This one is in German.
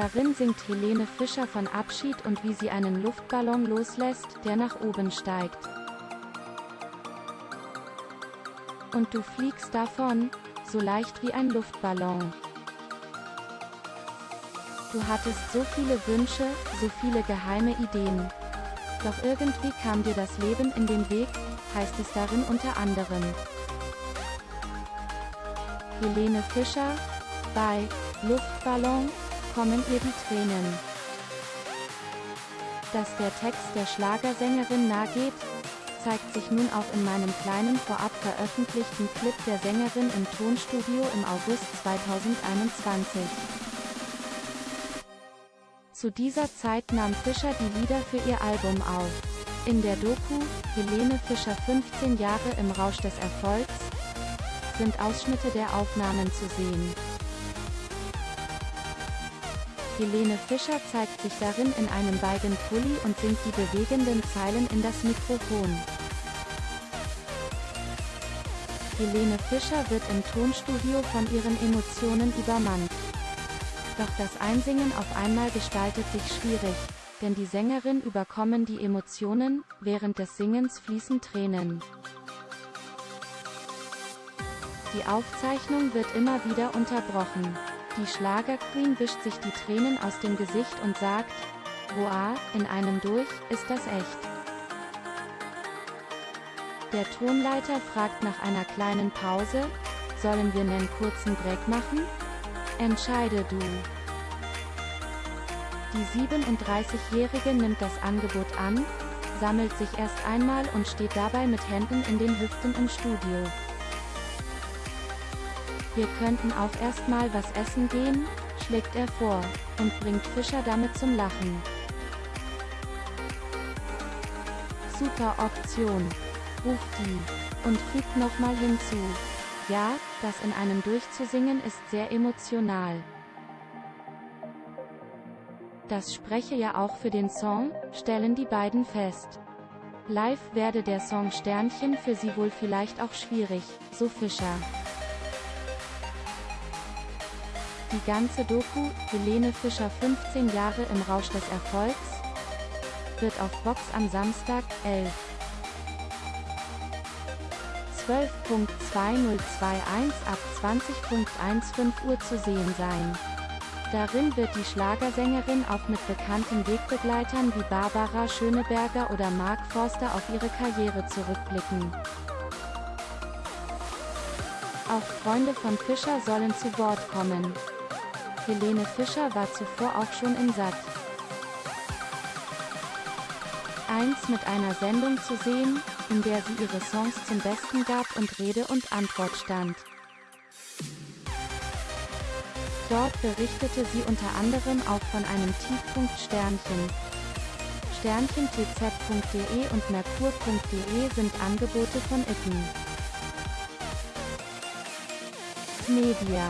Darin singt Helene Fischer von Abschied und wie sie einen Luftballon loslässt, der nach oben steigt. Und du fliegst davon, so leicht wie ein Luftballon. Du hattest so viele Wünsche, so viele geheime Ideen. Doch irgendwie kam dir das Leben in den Weg, heißt es darin unter anderem. Helene Fischer, bei Luftballon, kommen ihr die Tränen. Dass der Text der Schlagersängerin nahegeht, zeigt sich nun auch in meinem kleinen vorab veröffentlichten Clip der Sängerin im Tonstudio im August 2021. Zu dieser Zeit nahm Fischer die Lieder für ihr Album auf. In der Doku, Helene Fischer 15 Jahre im Rausch des Erfolgs, sind Ausschnitte der Aufnahmen zu sehen. Helene Fischer zeigt sich darin in einem weißen Pulli und singt die bewegenden Zeilen in das Mikrofon. Helene Fischer wird im Tonstudio von ihren Emotionen übermannt. Doch das Einsingen auf einmal gestaltet sich schwierig, denn die Sängerin überkommen die Emotionen, während des Singens fließen Tränen. Die Aufzeichnung wird immer wieder unterbrochen. Die Schlagerqueen wischt sich die Tränen aus dem Gesicht und sagt, Boah, in einem durch, ist das echt. Der Tonleiter fragt nach einer kleinen Pause, sollen wir einen kurzen Break machen? Entscheide du. Die 37-Jährige nimmt das Angebot an, sammelt sich erst einmal und steht dabei mit Händen in den Hüften im Studio. Wir könnten auch erstmal was essen gehen, schlägt er vor, und bringt Fischer damit zum Lachen. Super Option, ruft die, und fügt nochmal hinzu. Ja, das in einem durchzusingen ist sehr emotional. Das spreche ja auch für den Song, stellen die beiden fest. Live werde der Song Sternchen für sie wohl vielleicht auch schwierig, so Fischer. Die ganze Doku, Helene Fischer 15 Jahre im Rausch des Erfolgs, wird auf Vox am Samstag, 11. 12.2021 ab 20.15 Uhr zu sehen sein. Darin wird die Schlagersängerin auch mit bekannten Wegbegleitern wie Barbara Schöneberger oder Mark Forster auf ihre Karriere zurückblicken. Auch Freunde von Fischer sollen zu Wort kommen. Helene Fischer war zuvor auch schon in Sat. 1 mit einer Sendung zu sehen, in der sie ihre Songs zum Besten gab und Rede und Antwort stand. Dort berichtete sie unter anderem auch von einem Tiefpunkt Sternchen. Sternchentz.de und Merkur.de sind Angebote von Itten. Media